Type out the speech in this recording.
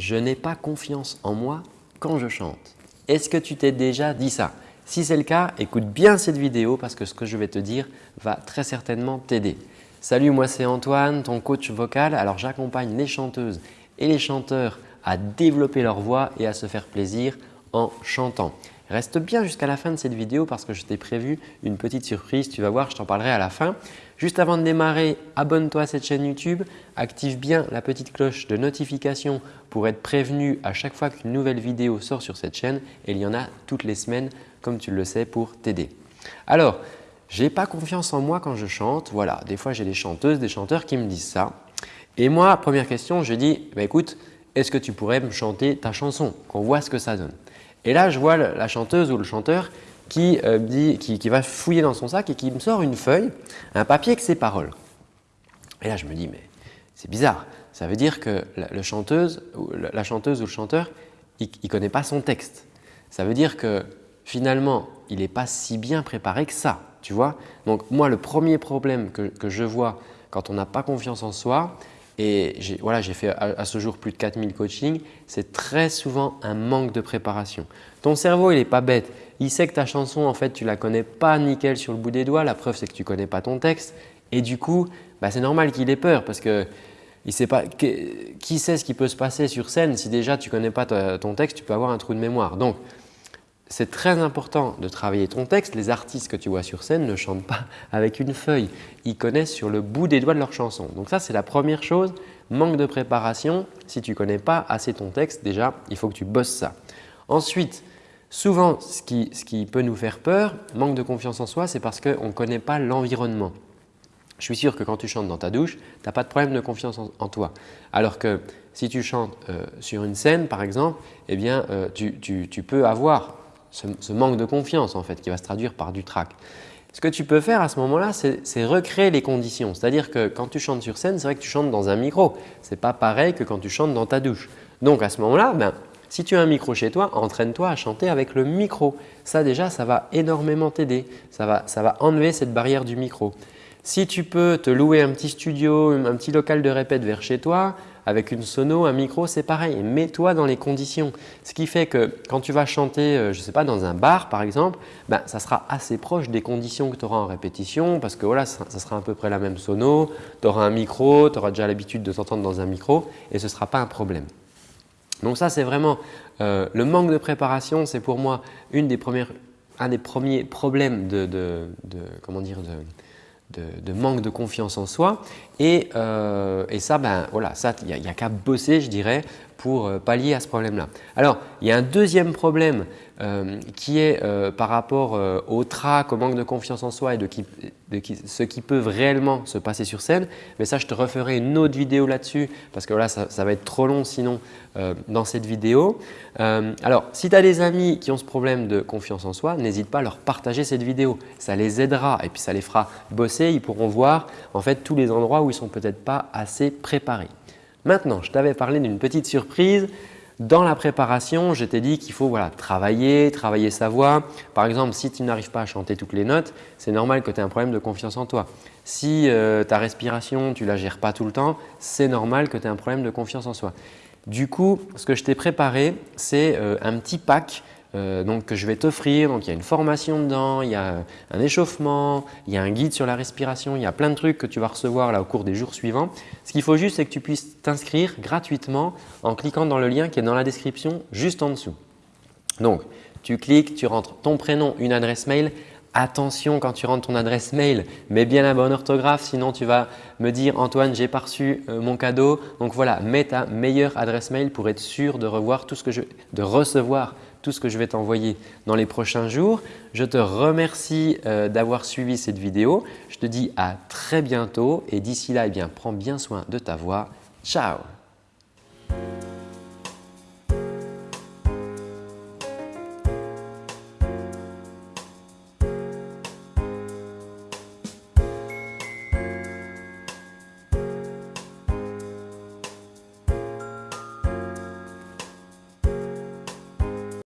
je n'ai pas confiance en moi quand je chante. Est-ce que tu t'es déjà dit ça? Si c'est le cas, écoute bien cette vidéo parce que ce que je vais te dire va très certainement t'aider. Salut, moi c'est Antoine, ton coach vocal. Alors j'accompagne les chanteuses et les chanteurs à développer leur voix et à se faire plaisir en chantant. Reste bien jusqu'à la fin de cette vidéo parce que je t'ai prévu une petite surprise. Tu vas voir, je t'en parlerai à la fin. Juste avant de démarrer, abonne-toi à cette chaîne YouTube, active bien la petite cloche de notification pour être prévenu à chaque fois qu'une nouvelle vidéo sort sur cette chaîne et il y en a toutes les semaines comme tu le sais pour t'aider. Alors, je n'ai pas confiance en moi quand je chante. Voilà, des fois j'ai des chanteuses, des chanteurs qui me disent ça. Et moi, première question, je dis bah, écoute, est-ce que tu pourrais me chanter ta chanson, qu'on voit ce que ça donne et là, je vois la chanteuse ou le chanteur qui, euh, dit, qui, va fouiller dans son sac et qui me sort une feuille, un papier avec ses paroles. Et là, je me dis, mais c'est bizarre. Ça veut dire que la, chanteuse, la chanteuse ou le chanteur, il ne connaît pas son texte. Ça veut dire que finalement, il n'est pas si bien préparé que ça. Tu vois Donc moi, le premier problème que, que je vois quand on n'a pas confiance en soi, et voilà, j'ai fait à, ce jour plus de 4000 coachings. C'est très souvent un manque de préparation. Ton cerveau, il n'est pas bête. Il sait que ta chanson, en fait, tu la connais pas nickel sur le bout des doigts. La preuve, c'est que tu connais pas ton texte. Et du coup, bah, c'est normal qu'il ait peur parce que il sait pas, qui sait ce qui peut se passer sur scène si déjà tu connais pas ton texte, tu peux avoir un trou de mémoire. Donc, c'est très important de travailler ton texte. Les artistes que tu vois sur scène ne chantent pas avec une feuille. Ils connaissent sur le bout des doigts de leur chanson. Donc ça, c'est la première chose. Manque de préparation. Si tu ne connais pas assez ton texte, déjà, il faut que tu bosses ça. Ensuite, souvent, ce qui, peut nous faire peur, manque de confiance en soi, c'est parce qu'on ne connaît pas l'environnement. Je suis sûr que quand tu chantes dans ta douche, tu n'as pas de problème de confiance en, toi. Alors que si tu chantes euh, sur une scène, par exemple, eh bien, euh, tu peux avoir ce, manque de confiance en fait qui va se traduire par du trac. Ce que tu peux faire à ce moment-là, c'est recréer les conditions. C'est-à-dire que quand tu chantes sur scène, c'est vrai que tu chantes dans un micro. Ce n'est pas pareil que quand tu chantes dans ta douche. Donc à ce moment-là, ben, si tu as un micro chez toi, entraîne-toi à chanter avec le micro. Ça déjà, ça va énormément t'aider. Ça va, ça va enlever cette barrière du micro. Si tu peux te louer un petit studio, un petit local de répète vers chez toi, avec une sono, un micro, c'est pareil. Mets-toi dans les conditions. Ce qui fait que quand tu vas chanter, euh, je ne sais pas, dans un bar par exemple, ben, ça sera assez proche des conditions que tu auras en répétition parce que voilà, ça, sera à peu près la même sono. Tu auras un micro, tu auras déjà l'habitude de t'entendre dans un micro et ce ne sera pas un problème. Donc ça, c'est vraiment euh, le manque de préparation, c'est pour moi une des premières, un des premiers problèmes de, comment dire, de, de, manque de confiance en soi. Et, euh, ça, ben, voilà, ça, il n'y a, qu'à bosser, je dirais, pour euh, pallier à ce problème-là. Alors, il y a un deuxième problème euh, qui est par rapport au trac, au manque de confiance en soi et de, ce qui peut réellement se passer sur scène. Mais ça, je te referai une autre vidéo là-dessus parce que là, ça, ça, va être trop long sinon dans cette vidéo. alors, si tu as des amis qui ont ce problème de confiance en soi, n'hésite pas à leur partager cette vidéo. Ça les aidera et puis ça les fera bosser. Ils pourront voir en fait tous les endroits où ils ne sont peut-être pas assez préparés. Maintenant, je t'avais parlé d'une petite surprise. Dans la préparation, je t'ai dit qu'il faut voilà, travailler, travailler sa voix. Par exemple, si tu n'arrives pas à chanter toutes les notes, c'est normal que tu aies un problème de confiance en toi. Si euh, ta respiration, tu ne la gères pas tout le temps, c'est normal que tu aies un problème de confiance en soi. Du coup, ce que je t'ai préparé, c'est euh, un petit pack euh, donc, que je vais t'offrir. Donc, il y a une formation dedans, il y a un échauffement, il y a un guide sur la respiration, il y a plein de trucs que tu vas recevoir là au cours des jours suivants. Ce qu'il faut juste, c'est que tu puisses t'inscrire gratuitement en cliquant dans le lien qui est dans la description juste en dessous. Donc, tu cliques, tu rentres ton prénom, une adresse mail. Attention quand tu rentres ton adresse mail, mets bien la bonne orthographe, sinon tu vas me dire « Antoine, j'ai pas reçu euh, mon cadeau ». Donc voilà, mets ta meilleure adresse mail pour être sûr de, revoir tout ce que je, de recevoir tout ce que je vais t'envoyer dans les prochains jours. Je te remercie euh, d'avoir suivi cette vidéo. Je te dis à très bientôt et d'ici là, eh bien, prends bien soin de ta voix. Ciao